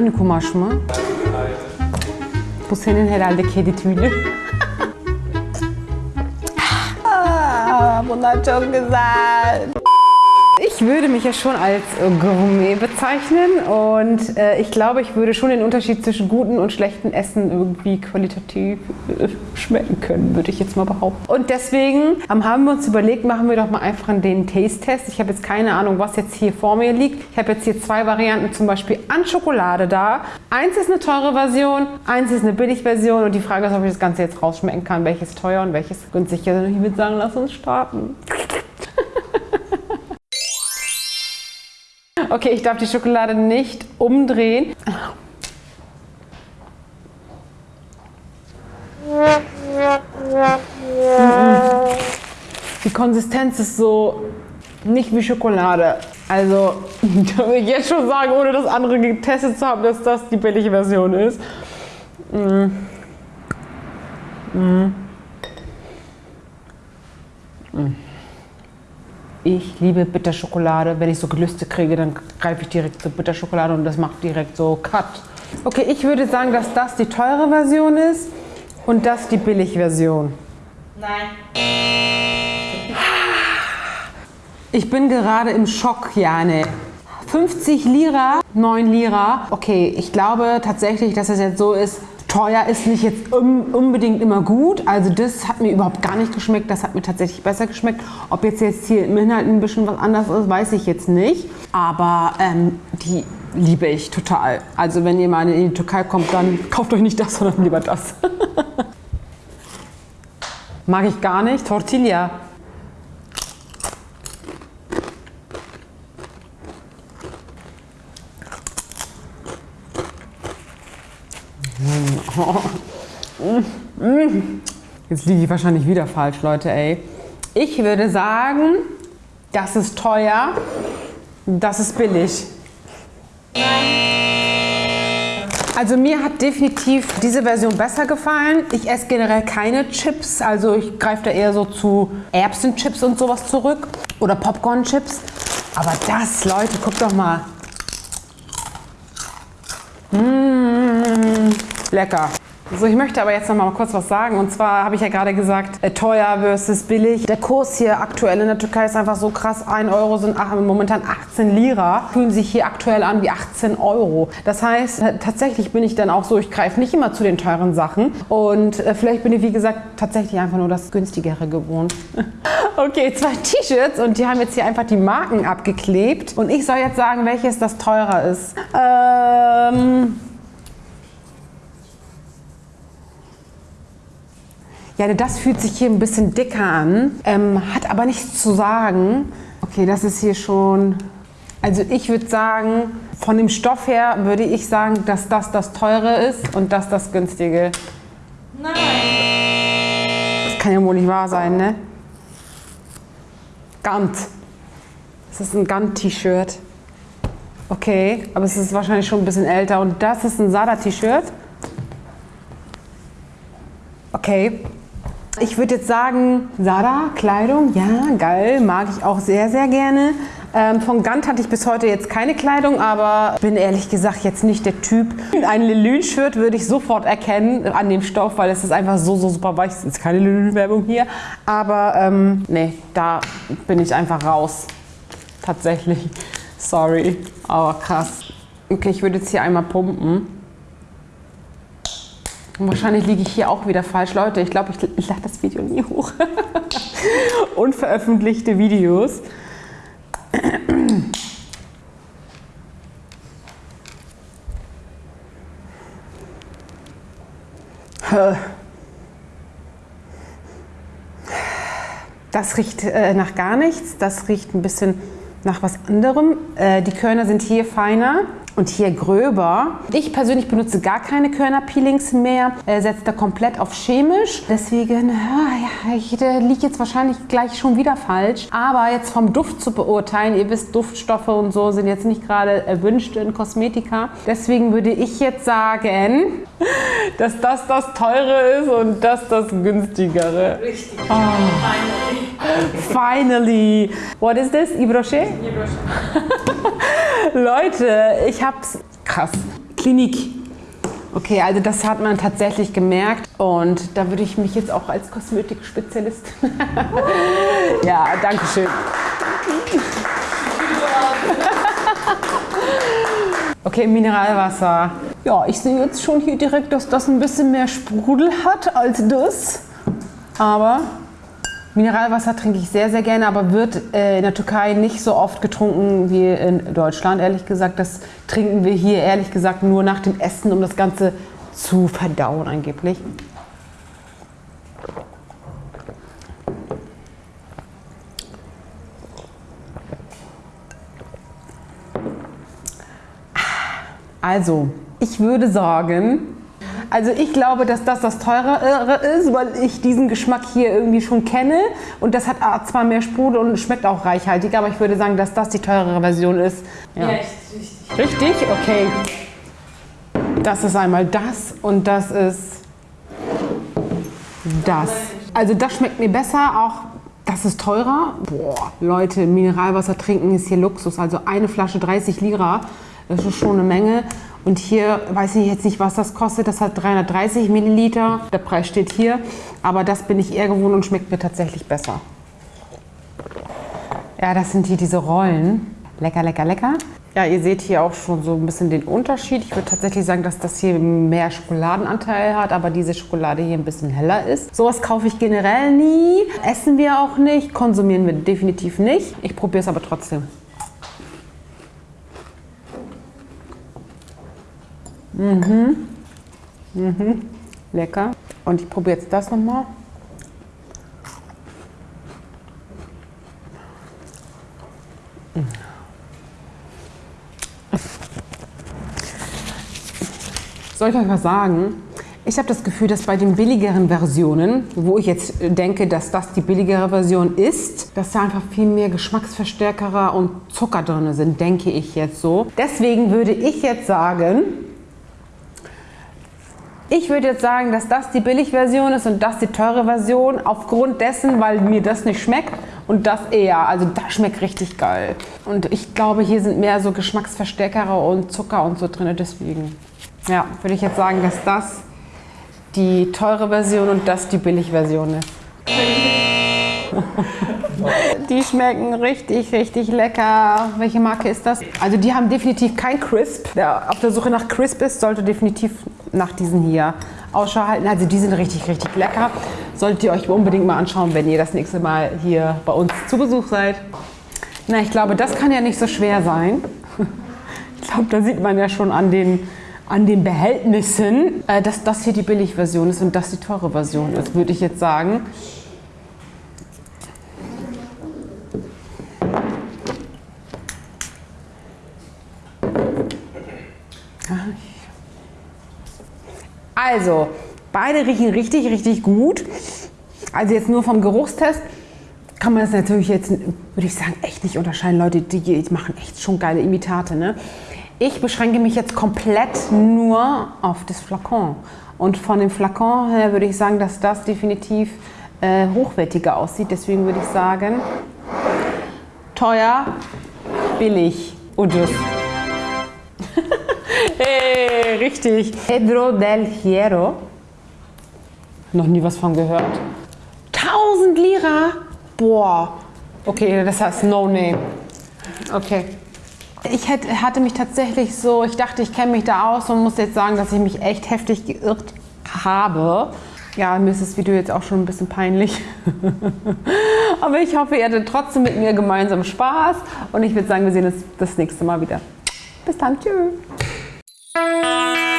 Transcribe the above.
aynı kumaş mı? Bu senin herhalde kedi tüylü. Ah, Bunlar çok güzel. Ich würde mich ja schon als äh, Gourmet bezeichnen und äh, ich glaube, ich würde schon den Unterschied zwischen gutem und schlechtem Essen irgendwie qualitativ äh, schmecken können, würde ich jetzt mal behaupten. Und deswegen ähm, haben wir uns überlegt, machen wir doch mal einfach den Taste-Test. Ich habe jetzt keine Ahnung, was jetzt hier vor mir liegt. Ich habe jetzt hier zwei Varianten, zum Beispiel an Schokolade da. Eins ist eine teure Version, eins ist eine Billig-Version und die Frage ist, ob ich das Ganze jetzt rausschmecken kann, welches teuer und welches günstig. Also ich würde sagen, lass uns starten. Okay, ich darf die Schokolade nicht umdrehen. Die Konsistenz ist so nicht wie Schokolade. Also, da will ich jetzt schon sagen, ohne das andere getestet zu haben, dass das die billige Version ist. Mm. Mm. Mm. Ich liebe Bitterschokolade. Wenn ich so Gelüste kriege, dann greife ich direkt zur Bitterschokolade und das macht direkt so Cut. Okay, ich würde sagen, dass das die teure Version ist und das die Billigversion. Nein. Ich bin gerade im Schock, Jane. 50 Lira, 9 Lira. Okay, ich glaube tatsächlich, dass es jetzt so ist, teuer ist nicht jetzt un unbedingt immer gut. Also das hat mir überhaupt gar nicht geschmeckt. Das hat mir tatsächlich besser geschmeckt. Ob jetzt, jetzt hier im Inhalt ein bisschen was anderes ist, weiß ich jetzt nicht. Aber ähm, die liebe ich total. Also wenn ihr mal in die Türkei kommt, dann kauft euch nicht das, sondern lieber das. Mag ich gar nicht. Tortilla. Jetzt liege ich wahrscheinlich wieder falsch, Leute, ey. Ich würde sagen, das ist teuer, das ist billig. Also mir hat definitiv diese Version besser gefallen. Ich esse generell keine Chips, also ich greife da eher so zu Erbsenchips und sowas zurück oder Popcorn-Chips. Aber das, Leute, guckt doch mal. Mmh, lecker. So, ich möchte aber jetzt noch mal kurz was sagen. Und zwar habe ich ja gerade gesagt, äh, teuer versus billig. Der Kurs hier aktuell in der Türkei ist einfach so krass. 1 Euro sind momentan 18 Lira. Fühlen sich hier aktuell an wie 18 Euro. Das heißt, äh, tatsächlich bin ich dann auch so, ich greife nicht immer zu den teuren Sachen. Und äh, vielleicht bin ich, wie gesagt, tatsächlich einfach nur das günstigere gewohnt. okay, zwei T-Shirts und die haben jetzt hier einfach die Marken abgeklebt. Und ich soll jetzt sagen, welches das teurer ist. Ähm... Ja, das fühlt sich hier ein bisschen dicker an, ähm, hat aber nichts zu sagen. Okay, das ist hier schon... Also ich würde sagen, von dem Stoff her würde ich sagen, dass das das teure ist und das das günstige. Nein. Das kann ja wohl nicht wahr sein, ne? Gant. Das ist ein Gant-T-Shirt. Okay, aber es ist wahrscheinlich schon ein bisschen älter. Und das ist ein Sada-T-Shirt. Okay, ich würde jetzt sagen, Sada, Kleidung, ja, geil, mag ich auch sehr, sehr gerne. Ähm, von Gant hatte ich bis heute jetzt keine Kleidung, aber bin ehrlich gesagt jetzt nicht der Typ. Ein Lelün-Shirt würde ich sofort erkennen an dem Stoff, weil es ist einfach so, so super weich. Es ist keine Lelün-Werbung hier, aber ähm, nee, da bin ich einfach raus. Tatsächlich. Sorry, aber krass. Okay, ich würde jetzt hier einmal pumpen. Wahrscheinlich liege ich hier auch wieder falsch. Leute, ich glaube, ich, ich lade das Video nie hoch. Unveröffentlichte Videos. Das riecht äh, nach gar nichts. Das riecht ein bisschen nach was anderem. Äh, die Körner sind hier feiner und hier gröber. Ich persönlich benutze gar keine Körnerpeelings mehr, äh, setze da komplett auf chemisch. Deswegen, ja, ich liege jetzt wahrscheinlich gleich schon wieder falsch. Aber jetzt vom Duft zu beurteilen, ihr wisst, Duftstoffe und so sind jetzt nicht gerade erwünscht in Kosmetika. Deswegen würde ich jetzt sagen, dass das das teure ist und das das günstigere. Richtig. Oh. Finally. What is this? Ibroche? Ibroche. Leute, ich hab's krass. Klinik. Okay, also das hat man tatsächlich gemerkt und da würde ich mich jetzt auch als Kosmetikspezialist. ja, danke schön. Okay, Mineralwasser. Ja, ich sehe jetzt schon hier direkt, dass das ein bisschen mehr Sprudel hat als das. Aber Mineralwasser trinke ich sehr, sehr gerne, aber wird äh, in der Türkei nicht so oft getrunken wie in Deutschland, ehrlich gesagt. Das trinken wir hier, ehrlich gesagt, nur nach dem Essen, um das Ganze zu verdauen angeblich. Also, ich würde sagen, also ich glaube, dass das das teurere ist, weil ich diesen Geschmack hier irgendwie schon kenne. Und das hat zwar mehr Sprudel und schmeckt auch reichhaltiger, aber ich würde sagen, dass das die teurere Version ist. Ja, Ja. richtig. Richtig? Okay. Das ist einmal das und das ist das. Also das schmeckt mir besser, auch das ist teurer. Boah, Leute, Mineralwasser trinken ist hier Luxus. Also eine Flasche 30 Lira, das ist schon eine Menge. Und hier weiß ich jetzt nicht, was das kostet. Das hat 330 Milliliter. Der Preis steht hier. Aber das bin ich eher gewohnt und schmeckt mir tatsächlich besser. Ja, das sind hier diese Rollen. Lecker, lecker, lecker. Ja, ihr seht hier auch schon so ein bisschen den Unterschied. Ich würde tatsächlich sagen, dass das hier mehr Schokoladenanteil hat, aber diese Schokolade hier ein bisschen heller ist. Sowas kaufe ich generell nie. Essen wir auch nicht, konsumieren wir definitiv nicht. Ich probiere es aber trotzdem. Mhm. Mhm. Lecker. Und ich probiere jetzt das nochmal. Soll ich euch was sagen? Ich habe das Gefühl, dass bei den billigeren Versionen, wo ich jetzt denke, dass das die billigere Version ist, dass da einfach viel mehr Geschmacksverstärker und Zucker drin sind, denke ich jetzt so. Deswegen würde ich jetzt sagen, ich würde jetzt sagen, dass das die Billigversion ist und das die teure Version, aufgrund dessen, weil mir das nicht schmeckt und das eher. Also das schmeckt richtig geil. Und ich glaube, hier sind mehr so Geschmacksverstärker und Zucker und so drin, deswegen. Ja, würde ich jetzt sagen, dass das die teure Version und das die Billigversion ist. Die schmecken richtig, richtig lecker. Welche Marke ist das? Also die haben definitiv kein Crisp. Wer auf der Suche nach Crisp ist, sollte definitiv nach diesen hier Ausschau halten. Also die sind richtig, richtig lecker. Solltet ihr euch unbedingt mal anschauen, wenn ihr das nächste Mal hier bei uns zu Besuch seid. Na, ich glaube, das kann ja nicht so schwer sein. Ich glaube, da sieht man ja schon an den, an den Behältnissen, äh, dass das hier die Billigversion ist und das die teure Version ist, würde ich jetzt sagen. Also, beide riechen richtig, richtig gut. Also jetzt nur vom Geruchstest kann man das natürlich jetzt, würde ich sagen, echt nicht unterscheiden. Leute, die die machen echt schon geile Imitate. Ne? Ich beschränke mich jetzt komplett nur auf das Flakon. Und von dem Flakon her würde ich sagen, dass das definitiv äh, hochwertiger aussieht. Deswegen würde ich sagen, teuer, billig und das. Richtig. Pedro del Hierro. Noch nie was von gehört. 1000 Lira? Boah. Okay, das heißt No Name. Okay. Ich hatte mich tatsächlich so, ich dachte, ich kenne mich da aus und muss jetzt sagen, dass ich mich echt heftig geirrt habe. Ja, mir ist das Video jetzt auch schon ein bisschen peinlich. Aber ich hoffe, ihr hattet trotzdem mit mir gemeinsam Spaß. Und ich würde sagen, wir sehen uns das nächste Mal wieder. Bis dann. Tschüss. Música